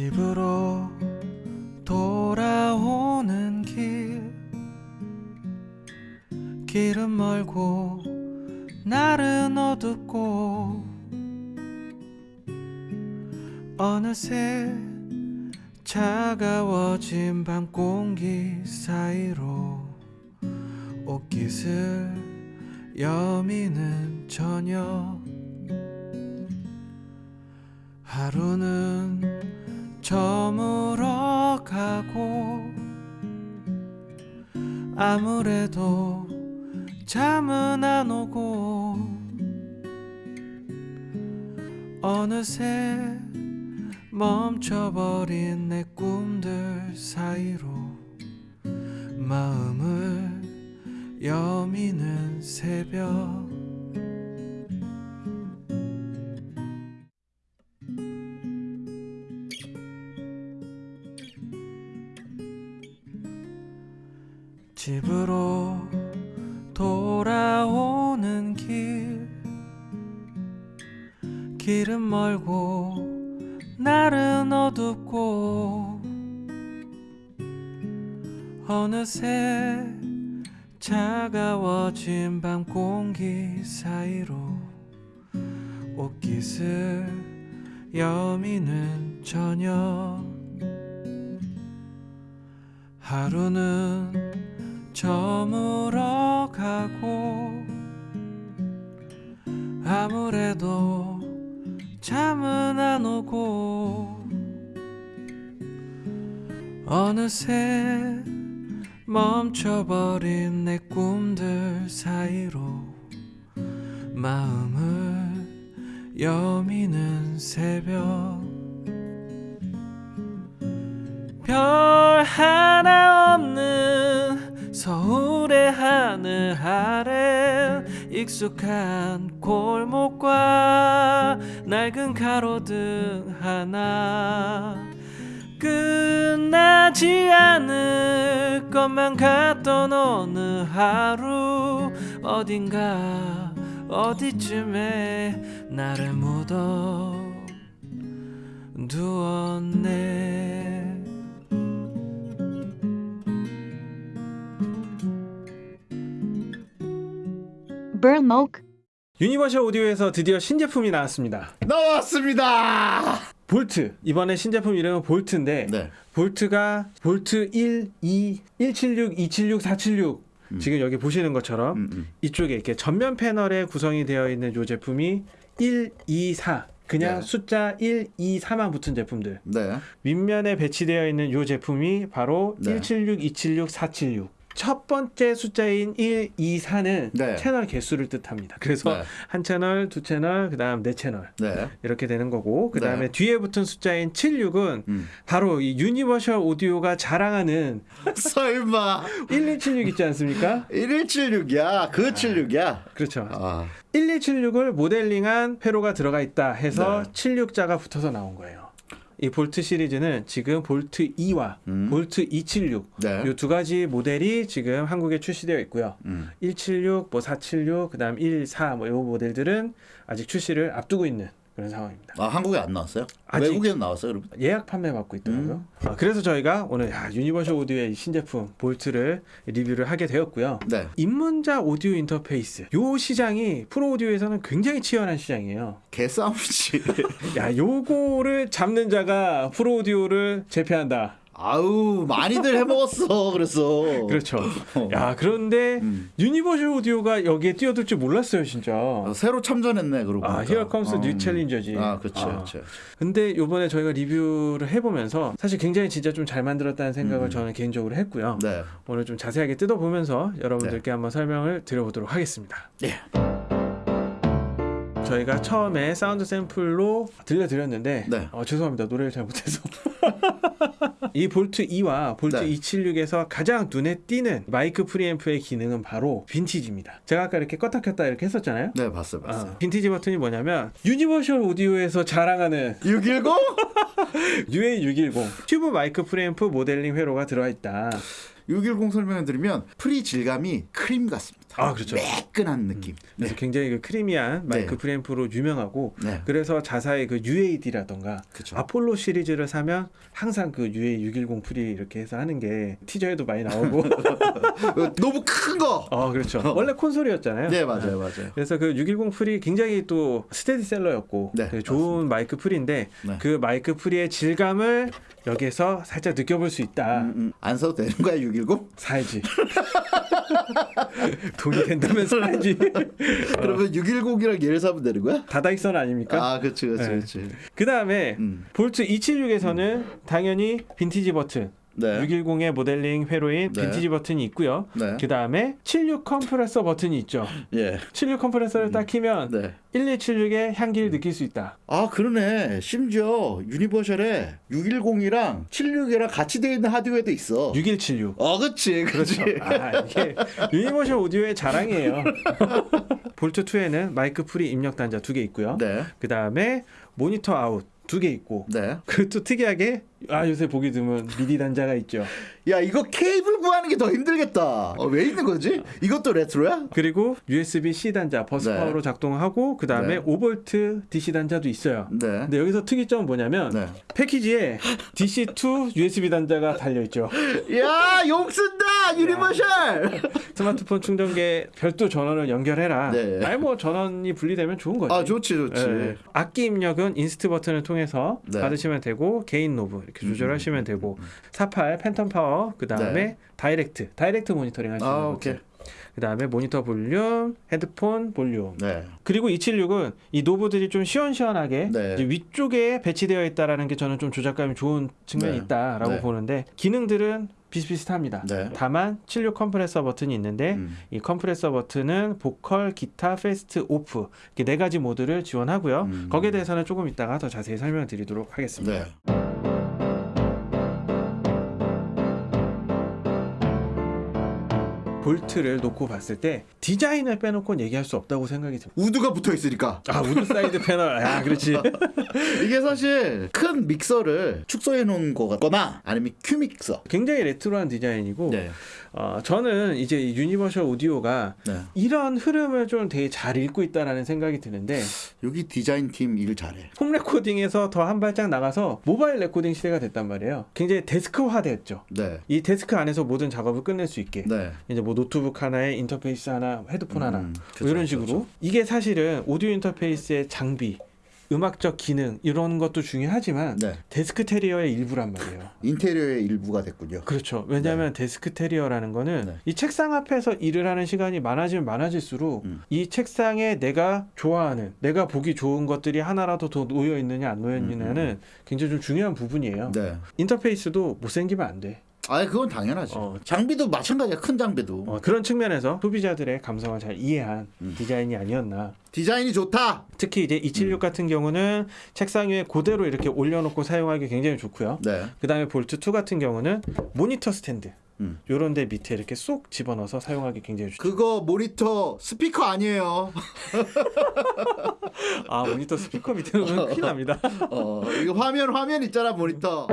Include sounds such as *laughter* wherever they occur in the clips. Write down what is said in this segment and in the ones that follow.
집으로 돌아오는 길. 길은 멀고 날은 어둡고 어느새 저물어 가고 아무래도 잠은 안 오고 어느새 멈춰버린 내 꿈들 사이로 마음을 여미는 새벽 돌아오는 길. 길은 멀고 날은 어둡고 어느새 차가워진 밤 공기 사이로 옷깃을 여미는 저녁. 하루는 저물어 가고 아무래도 잠은 안 오고 어느새 멈춰버린 내 꿈들 사이로 마음을 여미는 새벽. 별 하나 없는 서울의 하늘 아래 익숙한 골목과 낡은 가로등 하나 끝나지 않을 것만 같던 어느 하루 어딘가 어디쯤에 나를 묻어 두었네 Burmok Universal Audio에서 드디어 신제품이 나왔습니다. 나왔습니다. 볼트. 이번에 신제품 이름은 Volt인데 네. Volt가 Volt 1, 2, 176, 276, 476 지금 여기 보시는 것처럼 음, 음. 이쪽에 이렇게 전면 패널에 구성이 되어 있는 이 제품이 1, 2, 4 그냥 네. 숫자 1, 2, 4만 붙은 제품들 네. 윗면에 배치되어 있는 이 제품이 바로 네. 176, 276, 476. 첫 번째 숫자인 1, 2, 4는 네. 채널 개수를 뜻합니다. 그래서 네. 한 채널, 두 채널, 그다음 네 채널 네. 이렇게 되는 거고 그다음에 네. 뒤에 붙은 숫자인 76은 음. 바로 이 Universal Audio가 자랑하는 *laughs* 설마 1176 있지 않습니까? 1176이야. 그 76이야. 그렇죠. 아. 1176을 모델링한 회로가 들어가 있다 해서 네. 76자가 붙어서 나온 거예요. 이 볼트 시리즈는 지금 볼트 2와 음. 볼트 276 네. 이두 가지 모델이 지금 한국에 출시되어 있고요. 음. 176, 뭐 476, 그다음 14, 뭐 이 모델들은 아직 출시를 앞두고 있는 그런 상황입니다. 아, 한국에 안 나왔어요? 외국에는 나왔어요, 여러분? 예약 판매 받고 있더라고요. 음. 아, 그래서 저희가 오늘 야, Universal Audio의 이 신제품 Volt를 리뷰를 하게 되었고요. 네. 입문자 오디오 인터페이스. 요 시장이 프로 오디오에서는 굉장히 치열한 시장이에요. 개싸움이지. *laughs* 야, 요거를 잡는 자가 프로 오디오를 제패한다. 아우, 많이들 해먹었어. 그래서. 그렇죠. 어. 야, 그런데 음. Universal Audio가 여기에 뛰어들 줄 몰랐어요, 진짜. 아, 새로 참전했네, 그러고 아, 보니까. here comes 어. new challenger지. 아, 그렇죠. 아. 그렇죠. 근데 요번에 저희가 리뷰를 해보면서 사실 굉장히 진짜 좀 잘 만들었다는 생각을 음. 저는 개인적으로 했고요. 네. 오늘 좀 자세하게 뜯어보면서 여러분들께 한번 설명을 드려보도록 하겠습니다. 예. 저희가 처음에 사운드 샘플로 들려드렸는데 네. 어, 죄송합니다 노래를 잘 못해서 *laughs* 이 볼트 2와 볼트 네. 276에서 가장 눈에 띄는 마이크 프리앰프의 기능은 바로 빈티지입니다 제가 아까 이렇게 껐다 켰다 이렇게 했었잖아요 네, 봤어요. 아, 봤어요. 빈티지 버튼이 뭐냐면 Universal Audio에서 자랑하는 610? UA610 *laughs* 튜브 마이크 프리앰프 모델링 회로가 들어있다 610 설명해 드리면 pre 질감이 크림 같습니다. 아, 그렇죠. 매끈한 느낌. 그래서 굉장히 그 creamy한 마이크 네. 프리앰프로 유명하고 네. 그래서 자사의 그 UAD라던가 그쵸. 아폴로 시리즈를 사면 항상 그 UA 610 pre 이렇게 해서 하는 게 티저에도 많이 나오고 *laughs* 어, 너무 큰 거. 어 그렇죠 원래 콘솔이었잖아요 네 맞아요 맞아요. 그래서 그 610 pre 굉장히 또 스테디셀러였고 네, 되게 좋은 마이크 pre인데 네. 그 마이크 pre의 질감을 여기서 살짝 느껴볼 수 있다 음, 음. 안 써도 되는 거야 610? 사야지 *laughs* 돈이 된다면 사야지 *laughs* 그러면 610이랑 얘를 사면 되는 거야? 다다익선 아닙니까? 아 그렇지 그렇지 네. 그렇지. 그 다음에 음. 볼트 276에서는 당연히 빈티지 버튼 네. 610의 모델링 회로인 네. 빈티지 버튼이 있고요. 네. 그 다음에 76 컴프레서 버튼이 있죠. 예. 76 컴프레서를 딱 키면 네. 1176의 향기를 느낄 수 있다. 아 그러네. 심지어 Universal에 610이랑 76이랑 같이 되어 있는 하드웨어도 있어. 6176. 어 그렇지 그렇지. 아, 이게 Universal Audio의 자랑이에요. *laughs* 볼트 2에는 마이크 pre 입력 단자 두 개 있고요. 네. 그 다음에 모니터 아웃 두 개 있고. 네. 그리고 또 특이하게 아 요새 보기 드문 미디 단자가 있죠. 야 이거 케이블 구하는 게 더 힘들겠다. 어, 왜 있는 거지? 이것도 레트로야? 그리고 USB-C 단자 버스 네. 파워로 작동하고 그 다음에 네. 5V DC 단자도 있어요. 네. 근데 여기서 특이점은 뭐냐면 네. 패키지에 DC2 USB 단자가 달려 있죠. 야, 용 쓴다! Universal! 스마트폰 충전기에 별도 전원을 연결해라. 네. 아니 뭐 전원이 분리되면 좋은 거지. 아, 좋지, 좋지. 예. 악기 입력은 inst 버튼을 통해서 네. 받으시면 되고 gain knob 이렇게 조절하시면 되고 48 phantom power 그 다음에 네. direct direct 모니터링 하시는 아. 오케이. 그 다음에 모니터 볼륨, 헤드폰 볼륨. 네. 그리고 276은 이 knob들이 좀 시원시원하게 네. 위쪽에 배치되어 있다라는 게 저는 좀 조작감이 좋은 측면이 네. 있다라고 네. 보는데 기능들은 비슷비슷합니다. 네. 다만 76 컴프레서 버튼이 있는데 음. 이 컴프레서 버튼은 보컬, 기타, fast, off 이렇게 네 가지 모드를 지원하고요. 음. 거기에 대해서는 조금 이따가 더 자세히 설명드리도록 하겠습니다. 볼트를 놓고 봤을 때 디자인을 빼놓고는 얘기할 수 없다고 생각이 듭니다. wood가 붙어 있으니까. 아 wood side 패널, 아 그렇지. *laughs* 이게 사실 큰 믹서를 축소해 놓은 거거나 아니면 큐 믹서. 굉장히 레트로한 디자인이고 네. 어, 저는 이제 이 유니버셜 오디오가 네. 이런 흐름을 좀 되게 잘 읽고 있다라는 생각이 드는데 여기 디자인 팀 일 잘해. home recording에서 더 한 발짝 나가서 mobile recording 시대가 됐단 말이에요. 굉장히 데스크화 됐죠. 네. 이 데스크 안에서 모든 작업을 끝낼 수 있게 네. 이제 뭐 노트북 하나에 인터페이스 하나, 헤드폰 음, 하나 뭐 그쵸, 이런 식으로 그쵸. 이게 사실은 오디오 인터페이스의 장비, 음악적 기능 이런 것도 중요하지만 네. 데스크 테리어의 일부란 말이에요. *laughs* 인테리어의 일부가 됐군요. 그렇죠. 왜냐하면 데스크 테리어라는 거는 네. 이 책상 앞에서 일을 하는 시간이 많아지면 많아질수록 음. 이 책상에 내가 좋아하는, 내가 보기 좋은 것들이 하나라도 더 놓여 있느냐 안 놓여 있느냐는 굉장히 좀 중요한 부분이에요. 음, 네. 인터페이스도 못생기면 안 돼. 아, 그건 당연하지. 어. 장비도 마찬가지야. 큰 장비도. 어, 그런 측면에서 소비자들의 감성을 잘 이해한 음. 디자인이 아니었나. 디자인이 좋다. 특히 이제 276 음. 같은 경우는 책상 위에 그대로 이렇게 올려놓고 사용하기 굉장히 좋고요. 네. 그 다음에 볼트 2 같은 경우는 모니터 스탠드. 음. 요런 데 밑에 이렇게 쏙 집어넣어서 사용하기 굉장히 좋죠. 그거 모니터 스피커 아니에요. *laughs* 아 모니터 스피커 밑에는 큰일 납니다. 어, 이거 화면 화면 있잖아 모니터.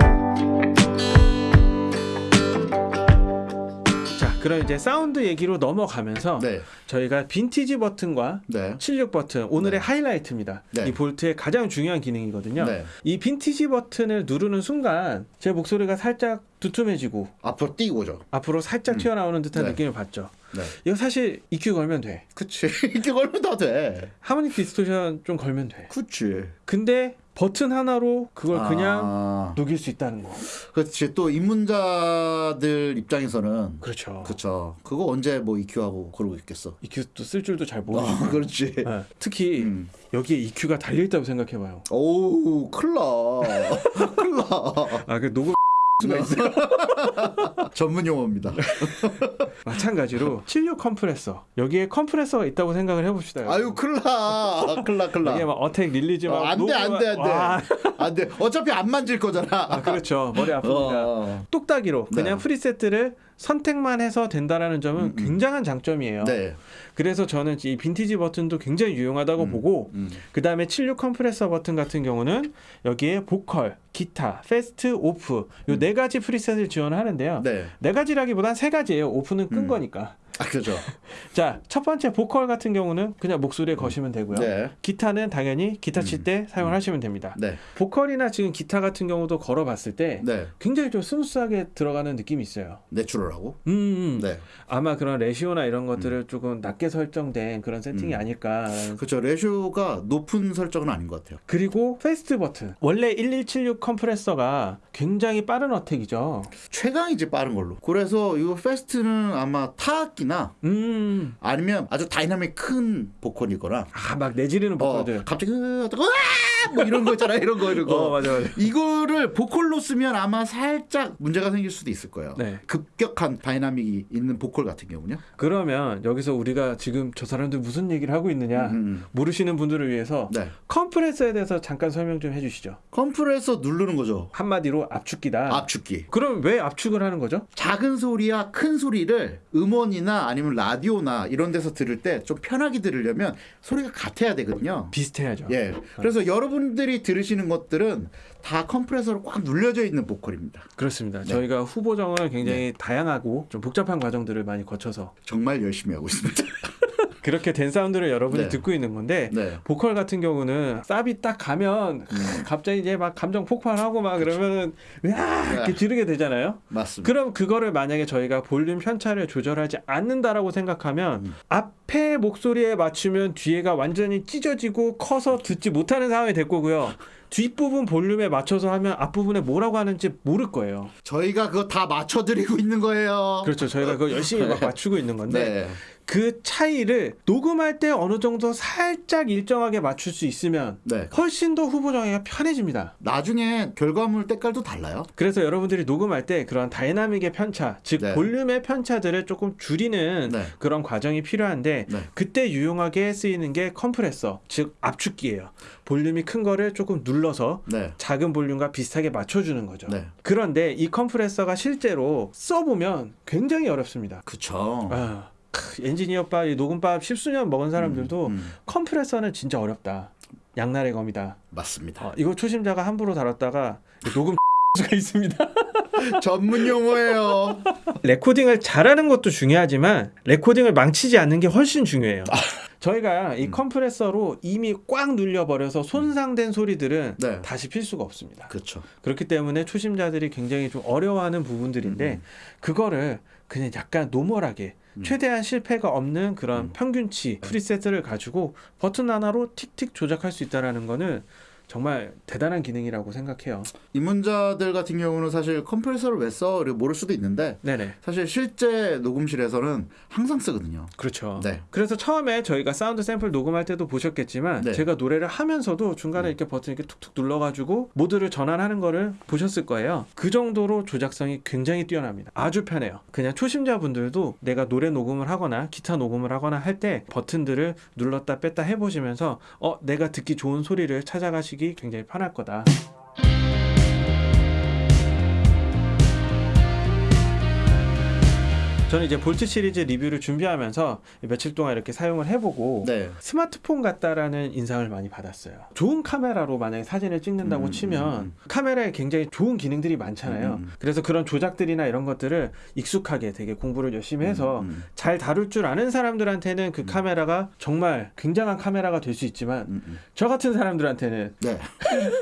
그럼 이제 사운드 얘기로 넘어가면서 네. 저희가 빈티지 버튼과 네. 76 버튼 오늘의 네. 하이라이트입니다. 네. 이 볼트의 가장 중요한 기능이거든요. 네. 이 빈티지 버튼을 누르는 순간 제 목소리가 살짝 두툼해지고 앞으로 뛰고죠. 앞으로 살짝 음. 튀어나오는 듯한 네. 느낌을 받죠. 네. 이거 사실 EQ 걸면 돼. 그치. *laughs* 이렇게 걸면 다 돼. harmonic distortion 좀 걸면 돼. 그치. 근데 버튼 하나로 그걸 그냥 아, 녹일 수 있다는 거. 그렇지. 또 입문자들 입장에서는 그렇죠. 그쵸. 그거 언제 뭐 EQ하고 그러고 있겠어. EQ도 쓸 줄도 잘 모르고. 어, *laughs* 그렇지. 네. 특히 음. 여기에 EQ가 달려 있다고 생각해 봐요. 오우, 큰일 나. *laughs* 큰일 나. 아그 녹음 수가 있어요. *laughs* 전문 용어입니다. *laughs* 마찬가지로 76 컴프레서 여기에 컴프레서가 있다고 생각을 해봅시다. 여러분. 아유, 나, 큰일 나. 여기에 막 attack release 막 어, 안 돼, 안 돼, 안 돼. 와, 안 돼. 어차피 안 만질 거잖아. 아 그렇죠. 머리 아픕니다. 어. 똑딱이로 그냥 네. preset을 선택만 해서 된다라는 점은 음, 음. 굉장한 장점이에요. 네. 그래서 저는 이 빈티지 버튼도 굉장히 유용하다고 음, 보고 음. 그 다음에 76 컴프레서 버튼 같은 경우는 여기에 보컬, 기타, fast, off 요 네 가지 preset을 지원하는데요. 네. 네 가지라기보단 세 가지예요. off는 끈 음. 거니까. 아 그죠. *laughs* 자, 첫 번째 보컬 같은 경우는 그냥 목소리에 거시면 되고요. 네. 기타는 당연히 기타 칠때 음. 사용하시면 됩니다. 네. 보컬이나 지금 기타 같은 경우도 걸어봤을 때 네. 굉장히 좀 smooth하게 들어가는 느낌이 있어요. natural하고. 음, 음. 네. 아마 그런 ratio나 이런 것들을 조금 낮게 설정된 그런 세팅이 음. 아닐까. 그렇죠. ratio가 높은 설정은 아닌 것 같아요. 그리고 fast 버튼. 원래 1176 컴프레서가 굉장히 빠른 attack이죠. 최강이지 빠른 걸로. 그래서 이 fast는 아마 타악기나 음. 아니면 아주 다이나믹 큰 보컬이거나 아, 막 내지르는 어, 보컬들. 갑자기 으아 뭐 이런 거 있잖아 이런 거 이런 거 어, 맞아, 맞아. 이거를 보컬로 쓰면 아마 살짝 문제가 생길 수도 있을 거예요 네. 급격한 dynamic이 있는 보컬 같은 경우는요 그러면 여기서 우리가 지금 저 사람들 무슨 얘기를 하고 있느냐 음, 모르시는 분들을 위해서 네 컴프레서에 대해서 잠깐 설명 좀 해주시죠. 컴프레서 누르는 거죠 한마디로 압축기다. 압축기 그럼 왜 압축을 하는 거죠? 작은 소리와 큰 소리를 음원이나 아니면 라디오나 이런 데서 들을 때 좀 편하게 들으려면 소리가 같아야 되거든요 비슷해야죠. 예. 그래서 여러 분들이 들으시는 것들은 다 컴프레서로 꽉 눌려져 있는 보컬입니다. 그렇습니다. 네. 저희가 후보정을 굉장히 다양하고 좀 복잡한 과정들을 많이 거쳐서 정말 열심히 하고 있습니다. *laughs* 그렇게 된 사운드를 여러분이 네. 듣고 있는 건데 네. 보컬 같은 경우는 쌉이 딱 가면 갑자기 이제 막 감정 폭발하고 막 그러면은 으아 이렇게 지르게 되잖아요. 맞습니다. 그럼 그거를 만약에 저희가 볼륨 편차를 조절하지 않는다라고 생각하면 음. 앞에 목소리에 맞추면 뒤에가 완전히 찢어지고 커서 듣지 못하는 상황이 될 거고요. 뒷부분 볼륨에 맞춰서 하면 앞부분에 뭐라고 하는지 모를 거예요. 저희가 그거 다 맞춰드리고 있는 거예요. 그렇죠. 저희가 그거 열심히 막 맞추고 있는 건데 네. 그 차이를 녹음할 때 어느 정도 살짝 일정하게 맞출 수 있으면 네. 훨씬 더 후보정하기가 편해집니다. 나중에 결과물 때깔도 달라요. 그래서 여러분들이 녹음할 때 그런 dynamic의 편차, 즉 네. 볼륨의 편차들을 조금 줄이는 네. 그런 과정이 필요한데 네. 그때 유용하게 쓰이는 게 컴프레서, 즉 압축기예요. 볼륨이 큰 거를 조금 눌러서 네. 작은 볼륨과 비슷하게 맞춰주는 거죠. 네. 그런데 이 컴프레서가 실제로 써보면 굉장히 어렵습니다. 그쵸. 아, 이 녹음밥 십수년 먹은 사람들도 음, 음. 컴프레서는 진짜 어렵다. 양날의 검이다. 맞습니다. 어, 이거 초심자가 함부로 다뤘다가 녹음 *laughs* 수가 있습니다. *laughs* 전문 용어예요. 레코딩을 잘하는 것도 중요하지만 레코딩을 망치지 않는 게 훨씬 중요해요. 저희가 이 음. 컴프레서로 이미 꽉 눌려버려서 손상된 소리들은 네. 다시 필 수가 없습니다. 그렇죠. 그렇기 때문에 초심자들이 굉장히 좀 어려워하는 부분들인데 음. 그거를 그냥 약간 normal하게 음. 최대한 실패가 없는 그런 음. 평균치 preset을 가지고 버튼 하나로 틱틱 조작할 수 있다라는 거는 정말 대단한 기능이라고 생각해요. 입문자들 같은 경우는 사실 컴프레서를 왜 써? 이렇게 모를 수도 있는데 네네. 사실 실제 녹음실에서는 항상 쓰거든요. 그렇죠. 네. 그래서 처음에 저희가 사운드 샘플 녹음할 때도 보셨겠지만 네. 제가 노래를 하면서도 중간에 이렇게 버튼 이렇게 툭툭 눌러가지고 모드를 전환하는 거를 보셨을 거예요. 그 정도로 조작성이 굉장히 뛰어납니다. 아주 편해요. 그냥 초심자분들도 내가 노래 녹음을 하거나 기타 녹음을 하거나 할 때 버튼들을 눌렀다 뺐다 해보시면서 어 내가 듣기 좋은 소리를 찾아가시기 굉장히 편할 거다. 저는 이제 볼트 시리즈 리뷰를 준비하면서 며칠 동안 이렇게 사용을 해보고 네. 스마트폰 같다라는 인상을 많이 받았어요. 좋은 카메라로 만약에 사진을 찍는다고 음, 치면 음, 카메라에 굉장히 좋은 기능들이 많잖아요. 음. 그래서 그런 조작들이나 이런 것들을 익숙하게 되게 공부를 열심히 해서 음, 잘 다룰 줄 아는 사람들한테는 그 카메라가 정말 굉장한 카메라가 될 수 있지만 음, 음. 저 같은 사람들한테는 네.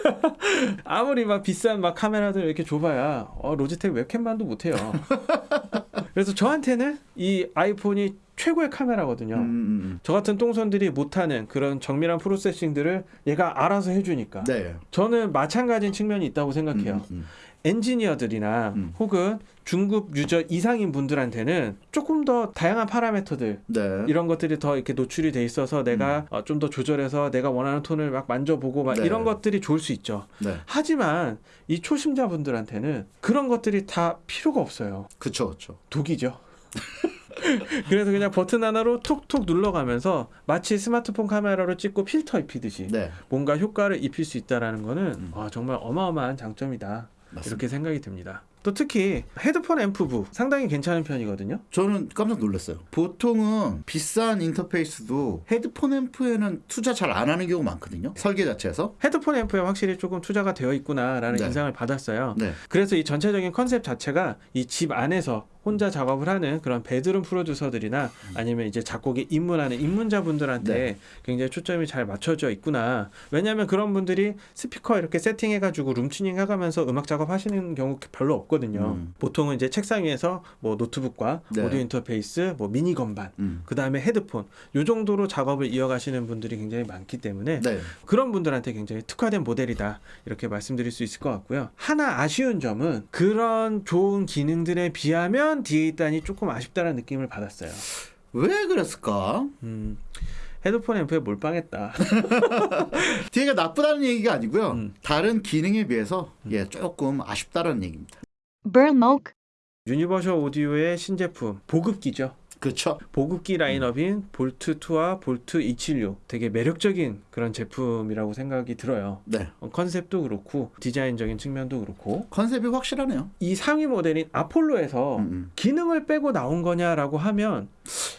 *laughs* 아무리 막 비싼 막 카메라들 이렇게 줘봐야 어, 로지텍 웹캠만도 못해요. *laughs* 그래서 저한테는 이 아이폰이 최고의 카메라거든요. 음, 음, 저 같은 똥손들이 못하는 그런 정밀한 프로세싱들을 얘가 알아서 해주니까 음. 네. 저는 마찬가지인 측면이 있다고 생각해요. 음, 음, 엔지니어들이나 음. 혹은 중급 유저 이상인 분들한테는 조금 더 다양한 파라미터들 네. 이런 것들이 더 이렇게 노출이 돼 있어서 내가 어, 좀더 조절해서 내가 원하는 톤을 막 만져보고 막 네. 이런 것들이 좋을 수 있죠. 네. 하지만 이 초심자 분들한테는 그런 것들이 다 필요가 없어요. 그쵸, 그쵸. 독이죠. *laughs* 그래서 그냥 버튼 하나로 톡톡 눌러가면서 마치 스마트폰 카메라로 찍고 필터 입히듯이 네. 뭔가 효과를 입힐 수 있다라는 거는 음. 아, 정말 어마어마한 장점이다. 맞습니다. 이렇게 생각이 듭니다. 또 특히 헤드폰 앰프부 상당히 괜찮은 편이거든요. 저는 깜짝 놀랐어요. 보통은 비싼 인터페이스도 헤드폰 앰프에는 투자 잘 안 하는 경우가 많거든요. 설계 자체에서. 헤드폰 앰프에 확실히 조금 투자가 되어 있구나라는 네. 인상을 받았어요. 네. 그래서 이 전체적인 컨셉 자체가 이 집 안에서 혼자 작업을 하는 그런 bedroom producer들이나 아니면 이제 작곡에 입문하는 입문자분들한테 네. 굉장히 초점이 잘 맞춰져 있구나. 왜냐하면 그런 분들이 스피커 이렇게 세팅해가지고 room tuning 해가면서 음악 작업하시는 경우 별로 없거든요. 음. 보통은 이제 책상 위에서 뭐 노트북과 네. 오디오 인터페이스, 뭐 미니 건반, 음. 그 다음에 헤드폰 요 정도로 작업을 이어가시는 분들이 굉장히 많기 때문에 네. 그런 분들한테 굉장히 특화된 모델이다 이렇게 말씀드릴 수 있을 것 같고요. 하나 아쉬운 점은 그런 좋은 기능들에 비하면 DA단이 조금 아쉽다는 느낌을 받았어요. 왜 그랬을까? 음, 헤드폰 앰프에 몰빵했다. *laughs* 뒤가 나쁘다는 얘기가 아니고요. 음. 다른 기능에 비해서 예 조금 아쉽다는 얘기입니다. Burnmoke, Universal Audio의 신제품 보급기죠. 그렇죠. 보급기 라인업인 볼트 2와 볼트 276 되게 매력적인 그런 제품이라고 생각이 들어요. 네. 어, 컨셉도 그렇고 디자인적인 측면도 그렇고 컨셉이 확실하네요. 이 상위 모델인 Apollo에서 음, 음. 기능을 빼고 나온 거냐라고 하면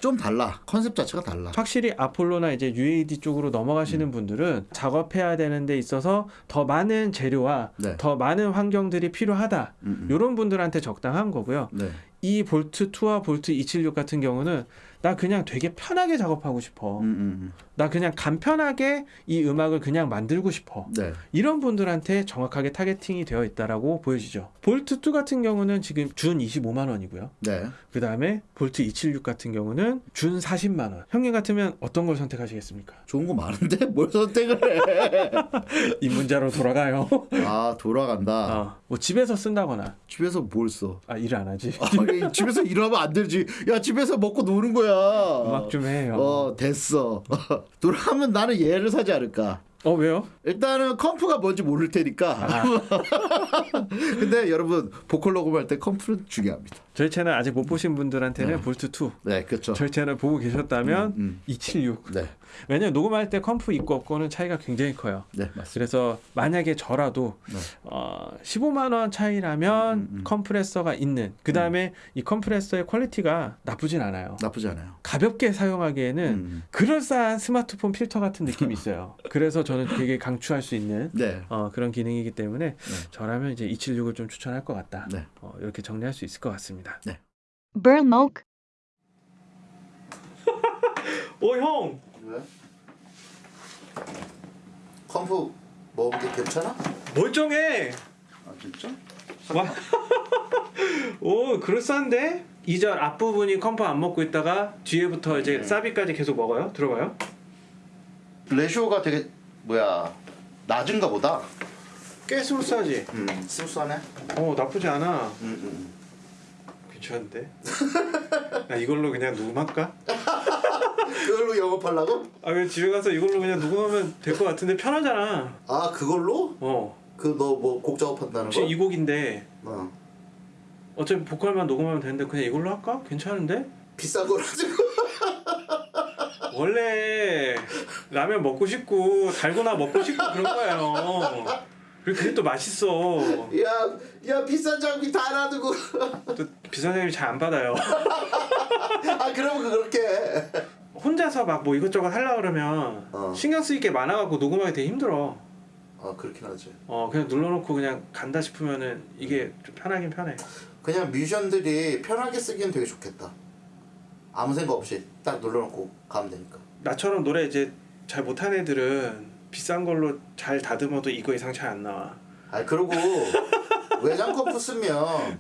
좀 달라. 컨셉 자체가 달라. 확실히 Apollo나 이제 UAD 쪽으로 넘어가시는 분들은 작업해야 되는 데 있어서 더 많은 재료와 네. 더 많은 환경들이 필요하다. 음, 음. 이런 분들한테 적당한 거고요. 네. 이 볼트 2와 볼트 276 같은 경우는 나 그냥 되게 편하게 작업하고 싶어. 음, 음, 나 그냥 간편하게 이 음악을 그냥 만들고 싶어. 음. 네. 이런 분들한테 정확하게 타겟팅이 되어 있다라고 보여지죠. 볼트 2 같은 경우는 지금 준 25만 원이고요. 네. 그 다음에 볼트 276 같은 경우는 준 40만 원. 형님 같으면 어떤 걸 선택하시겠습니까? 좋은 거 많은데 *laughs* 뭘 선택을 해? *laughs* 입문자로 돌아가요. 아 돌아간다. 어, 뭐 집에서 쓴다거나 집에서 뭘 써? 아 일 안 하지. 아니, 집에서 일하면 안 되지. 야 집에서 먹고 노는 거야. 음악 좀 해요. 어 됐어. *laughs* 돌아가면 나는 얘를 사지 않을까. 어 왜요? 일단은 컴프가 뭔지 모를 테니까. 아, *laughs* 근데 여러분 보컬 녹음할 때 컴프는 중요합니다. 저희 채널 아직 못 보신 분들한테는 네. 볼트 2. 네, 그렇죠. 저희 채널 보고 계셨다면 음, 276. 네, 왜냐면 녹음할 때 comp 있고 없고는 차이가 굉장히 커요. 네 맞습니다. 그래서 만약에 저라도 네. 어, 15만 원 차이라면 음, 음, 음. 컴프레서가 있는 그 다음에 이 컴프레서의 퀄리티가 나쁘진 않아요. 나쁘지 않아요. 가볍게 사용하기에는 음, 그럴싸한 스마트폰 필터 같은 느낌이 *laughs* 있어요. 그래서 저는 되게 강추할 수 있는 네, 어, 그런 기능이기 때문에 저라면 이제 276을 좀 추천할 것 같다. 네. 어, 이렇게 정리할 수 있을 것 같습니다. Burnmoke, *laughs* 오 형, 왜? comp 먹은 게 괜찮아? 멀쩡해. 아 진짜? 와, *laughs* 오 그럴싸한데? 2절 앞부분이 comp 안 먹고 있다가 뒤에부터 이제 사비까지 계속 먹어요? 들어가요? ratio가 되게 뭐야 낮은가 보다. 꽤 smooth하지? 음, smooth하네. 어 나쁘지 않아. 음, 음. 괜찮은데? *laughs* 나 이걸로 그냥 녹음할까? *laughs* 그걸로 영업하려고? 아왜 집에 가서 이걸로 그냥 녹음하면 될 것 같은데 편하잖아. 아 그걸로? 어. 그 너 뭐 곡 작업한다는 거? 이 곡인데 어. 어차피 보컬만 녹음하면 되는데 그냥 이걸로 할까? 괜찮은데? 비싼 걸 가지고. *laughs* 원래 라면 먹고 싶고 달고나 먹고 싶고 그런 거예요. 그리고 그게 또 맛있어. 야, 야 비싼 장비 다 놔두고. 또 비싼 사람이 잘안 받아요. *laughs* 아 그러면 그렇게. 해. 혼자서 막 뭐 이것저것 하려 그러면 어. 신경 쓰일 게 많아갖고 녹음하기 되게 힘들어. 아 그렇긴 하지. 어 그냥 눌러놓고 그냥 간다 싶으면은 이게 좀 편하긴 편해. 그냥 뮤지션들이 편하게 쓰기엔 되게 좋겠다. 아무 생각 없이 딱 눌러놓고 가면 되니까. 나처럼 노래 이제 잘 못하는 애들은 비싼 걸로 잘 다듬어도 이거 이상 잘 안 나와. 아 그리고 *laughs* 외장 컴프 쓰면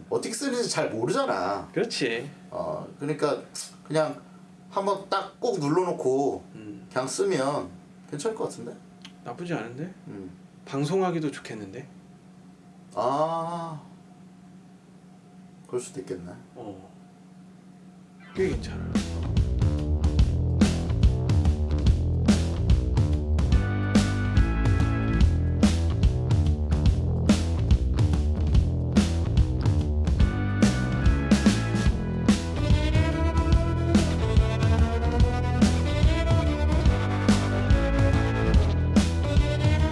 어떻게 쓰는지 잘 모르잖아. 그렇지. 어 그러니까 그냥 한번 딱 꼭 눌러놓고 음, 그냥 쓰면 괜찮을 것 같은데. 나쁘지 않은데? 음. 방송하기도 좋겠는데? 아 그럴 수도 있겠네. 어. 꽤 괜찮아.